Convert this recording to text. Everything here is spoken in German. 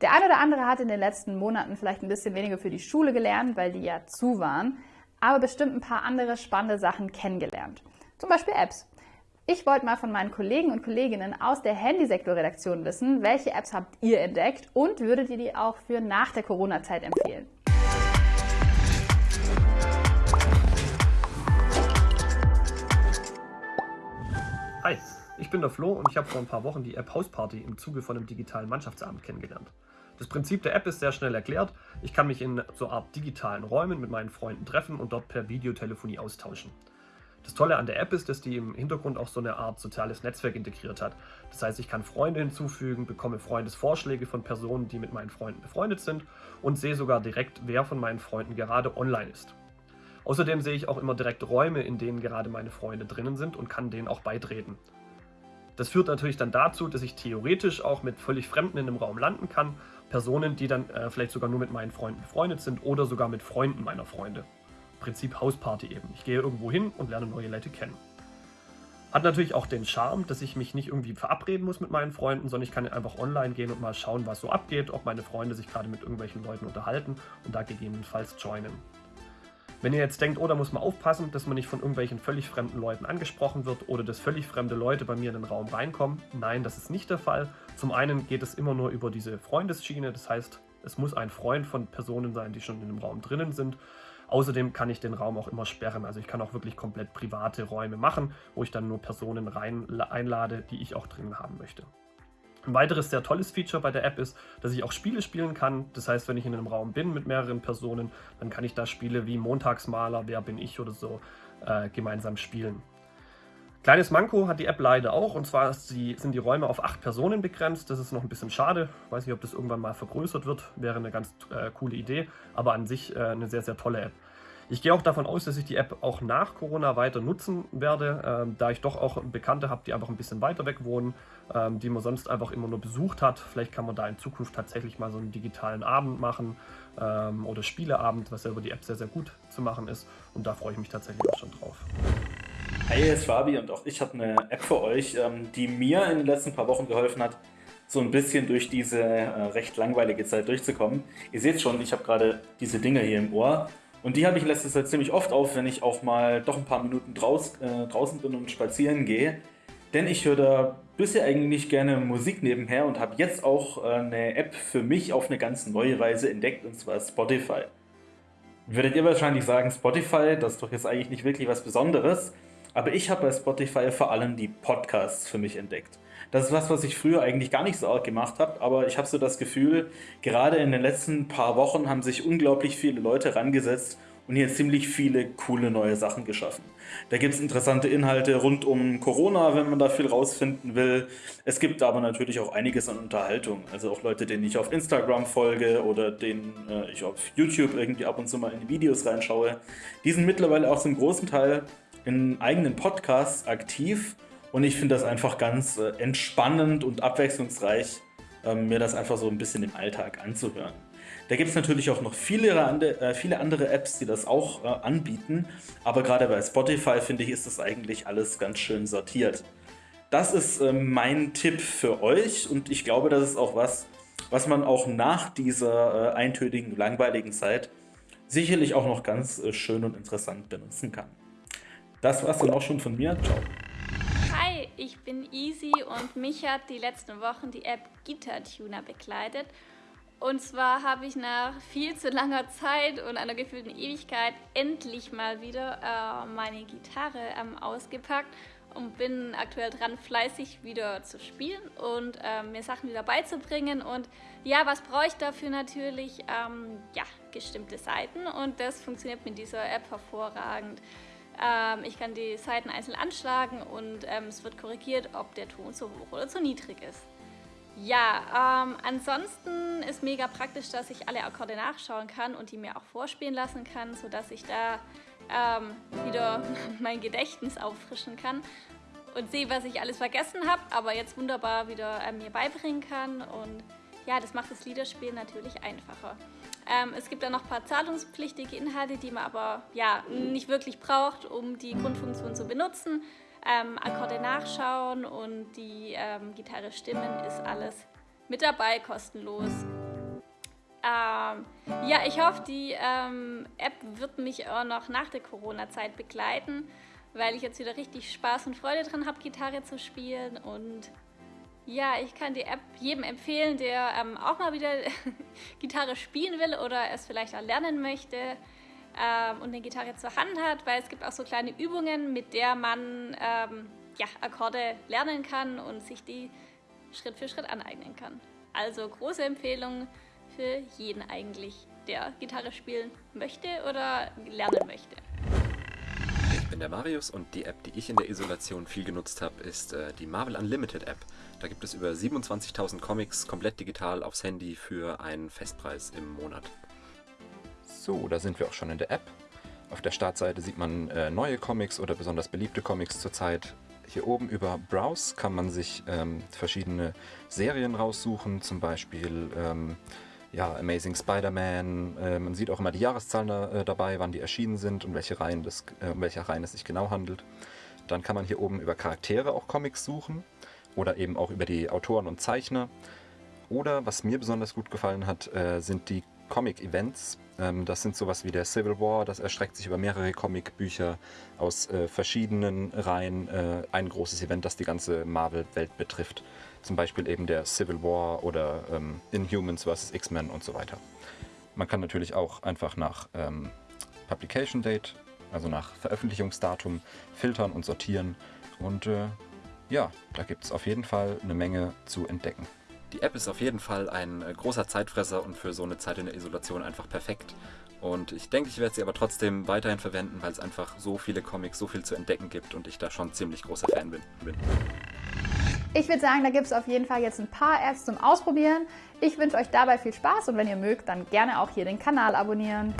Der eine oder andere hat in den letzten Monaten vielleicht ein bisschen weniger für die Schule gelernt, weil die ja zu waren, aber bestimmt ein paar andere spannende Sachen kennengelernt. Zum Beispiel Apps. Ich wollte mal von meinen Kollegen und Kolleginnen aus der Handysektorredaktion wissen, welche Apps habt ihr entdeckt und würdet ihr die auch für nach der Corona-Zeit empfehlen? Hi, ich bin der Flo und ich habe vor ein paar Wochen die App Hausparty im Zuge von einem digitalen Mannschaftsabend kennengelernt. Das Prinzip der App ist sehr schnell erklärt. Ich kann mich in so Art digitalen Räumen mit meinen Freunden treffen und dort per Videotelefonie austauschen. Das Tolle an der App ist, dass die im Hintergrund auch so eine Art soziales Netzwerk integriert hat. Das heißt, ich kann Freunde hinzufügen, bekomme Freundesvorschläge von Personen, die mit meinen Freunden befreundet sind und sehe sogar direkt, wer von meinen Freunden gerade online ist. Außerdem sehe ich auch immer direkt Räume, in denen gerade meine Freunde drinnen sind und kann denen auch beitreten. Das führt natürlich dann dazu, dass ich theoretisch auch mit völlig Fremden in einem Raum landen kann. Personen, die dann äh, vielleicht sogar nur mit meinen Freunden befreundet sind oder sogar mit Freunden meiner Freunde. Prinzip Hausparty eben. Ich gehe irgendwo hin und lerne neue Leute kennen. Hat natürlich auch den Charme, dass ich mich nicht irgendwie verabreden muss mit meinen Freunden, sondern ich kann einfach online gehen und mal schauen, was so abgeht, ob meine Freunde sich gerade mit irgendwelchen Leuten unterhalten und da gegebenenfalls joinen. Wenn ihr jetzt denkt, oh, da muss man aufpassen, dass man nicht von irgendwelchen völlig fremden Leuten angesprochen wird oder dass völlig fremde Leute bei mir in den Raum reinkommen, nein, das ist nicht der Fall. Zum einen geht es immer nur über diese Freundesschiene, das heißt, es muss ein Freund von Personen sein, die schon in dem Raum drinnen sind. Außerdem kann ich den Raum auch immer sperren, also ich kann auch wirklich komplett private Räume machen, wo ich dann nur Personen rein einlade, die ich auch drin haben möchte. Ein weiteres sehr tolles Feature bei der App ist, dass ich auch Spiele spielen kann. Das heißt, wenn ich in einem Raum bin mit mehreren Personen, dann kann ich da Spiele wie Montagsmaler, Wer bin ich oder so äh, gemeinsam spielen. Kleines Manko hat die App leider auch, und zwar die, sind die Räume auf acht Personen begrenzt. Das ist noch ein bisschen schade. Weiß nicht, ob das irgendwann mal vergrößert wird. Wäre eine ganz äh, coole Idee, aber an sich äh, eine sehr, sehr tolle App. Ich gehe auch davon aus, dass ich die App auch nach Corona weiter nutzen werde, ähm, da ich doch auch Bekannte habe, die einfach ein bisschen weiter weg wohnen, ähm, die man sonst einfach immer nur besucht hat. Vielleicht kann man da in Zukunft tatsächlich mal so einen digitalen Abend machen ähm, oder Spieleabend, was ja über die App sehr, sehr gut zu machen ist. Und da freue ich mich tatsächlich auch schon drauf. Hi, hier ist Fabi und auch ich habe eine App für euch, ähm, die mir in den letzten paar Wochen geholfen hat, so ein bisschen durch diese äh, recht langweilige Zeit durchzukommen. Ihr seht schon, ich habe gerade diese Dinger hier im Ohr und die habe ich letztes Zeit ziemlich oft auf, wenn ich auch mal doch ein paar Minuten draus, äh, draußen bin und spazieren gehe. Denn ich höre da bisher eigentlich gerne Musik nebenher und habe jetzt auch äh, eine App für mich auf eine ganz neue Weise entdeckt, und zwar Spotify. Würdet ihr wahrscheinlich sagen, Spotify, das ist doch jetzt eigentlich nicht wirklich was Besonderes. Aber ich habe bei Spotify vor allem die Podcasts für mich entdeckt. Das ist was, was ich früher eigentlich gar nicht so arg gemacht habe, aber ich habe so das Gefühl, gerade in den letzten paar Wochen haben sich unglaublich viele Leute rangesetzt und hier ziemlich viele coole neue Sachen geschaffen. Da gibt es interessante Inhalte rund um Corona, wenn man da viel rausfinden will. Es gibt aber natürlich auch einiges an Unterhaltung. Also auch Leute, denen ich auf Instagram folge oder denen äh, ich auf YouTube irgendwie ab und zu mal in die Videos reinschaue. Die sind mittlerweile auch zum großen Teil in eigenen Podcasts aktiv und ich finde das einfach ganz äh, entspannend und abwechslungsreich, äh, mir das einfach so ein bisschen im Alltag anzuhören. Da gibt es natürlich auch noch viele, äh, viele andere Apps, die das auch äh, anbieten, aber gerade bei Spotify finde ich, ist das eigentlich alles ganz schön sortiert. Das ist äh, mein Tipp für euch und ich glaube, das ist auch was, was man auch nach dieser äh, eintönigen, langweiligen Zeit sicherlich auch noch ganz schön und interessant benutzen kann. Das war's dann auch schon von mir. Ciao. Hi, ich bin Easy und mich hat die letzten Wochen die App Guitar Tuner begleitet. Und zwar habe ich nach viel zu langer Zeit und einer gefühlten Ewigkeit endlich mal wieder äh, meine Gitarre ähm, ausgepackt und bin aktuell dran, fleißig wieder zu spielen und äh, mir Sachen wieder beizubringen. Und ja, was brauche ich dafür natürlich? Ähm, ja, gestimmte Seiten und das funktioniert mit dieser App hervorragend. Ähm, ich kann die Seiten einzeln anschlagen und ähm, es wird korrigiert, ob der Ton zu hoch oder zu niedrig ist. Ja, ähm, ansonsten ist mega praktisch, dass ich alle Akkorde nachschauen kann und die mir auch vorspielen lassen kann, sodass ich da ähm, wieder mein Gedächtnis auffrischen kann und sehe, was ich alles vergessen habe, aber jetzt wunderbar wieder äh, mir beibringen kann und ja, das macht das Liederspielen natürlich einfacher. Ähm, es gibt dann noch ein paar zahlungspflichtige Inhalte, die man aber ja, nicht wirklich braucht, um die Grundfunktion zu benutzen. Ähm, Akkorde nachschauen und die ähm, Gitarre stimmen ist alles mit dabei, kostenlos. Ähm, ja, ich hoffe, die ähm, App wird mich auch noch nach der Corona-Zeit begleiten, weil ich jetzt wieder richtig Spaß und Freude dran habe, Gitarre zu spielen. Und ja, ich kann die App jedem empfehlen, der ähm, auch mal wieder Gitarre spielen will oder es vielleicht auch lernen möchte ähm, und eine Gitarre zur Hand hat, weil es gibt auch so kleine Übungen, mit der man ähm, ja, Akkorde lernen kann und sich die Schritt für Schritt aneignen kann. Also große Empfehlung für jeden eigentlich, der Gitarre spielen möchte oder lernen möchte. Bin der Marius und die App, die ich in der Isolation viel genutzt habe, ist äh, die Marvel Unlimited App. Da gibt es über 27.000 Comics komplett digital aufs Handy für einen Festpreis im Monat. So, da sind wir auch schon in der App. Auf der Startseite sieht man äh, neue Comics oder besonders beliebte Comics zurzeit. Hier oben über Browse kann man sich ähm, verschiedene Serien raussuchen, zum Beispiel ähm, ja, Amazing Spider-Man. Äh, man sieht auch immer die Jahreszahlen da, äh, dabei, wann die erschienen sind und welche Reihen das, äh, um welche Reihen es sich genau handelt. Dann kann man hier oben über Charaktere auch Comics suchen oder eben auch über die Autoren und Zeichner. Oder was mir besonders gut gefallen hat, äh, sind die Comic-Events. Ähm, das sind sowas wie der Civil War, das erstreckt sich über mehrere Comic-Bücher aus äh, verschiedenen Reihen. Äh, ein großes Event, das die ganze Marvel-Welt betrifft. Zum Beispiel eben der Civil War oder ähm, Inhumans vs. X-Men und so weiter. Man kann natürlich auch einfach nach ähm, Publication Date, also nach Veröffentlichungsdatum, filtern und sortieren. Und äh, ja, da gibt es auf jeden Fall eine Menge zu entdecken. Die App ist auf jeden Fall ein äh, großer Zeitfresser und für so eine Zeit in der Isolation einfach perfekt. Und ich denke, ich werde sie aber trotzdem weiterhin verwenden, weil es einfach so viele Comics, so viel zu entdecken gibt und ich da schon ziemlich großer Fan bin. Ich würde sagen, da gibt es auf jeden Fall jetzt ein paar Apps zum Ausprobieren. Ich wünsche euch dabei viel Spaß und wenn ihr mögt, dann gerne auch hier den Kanal abonnieren.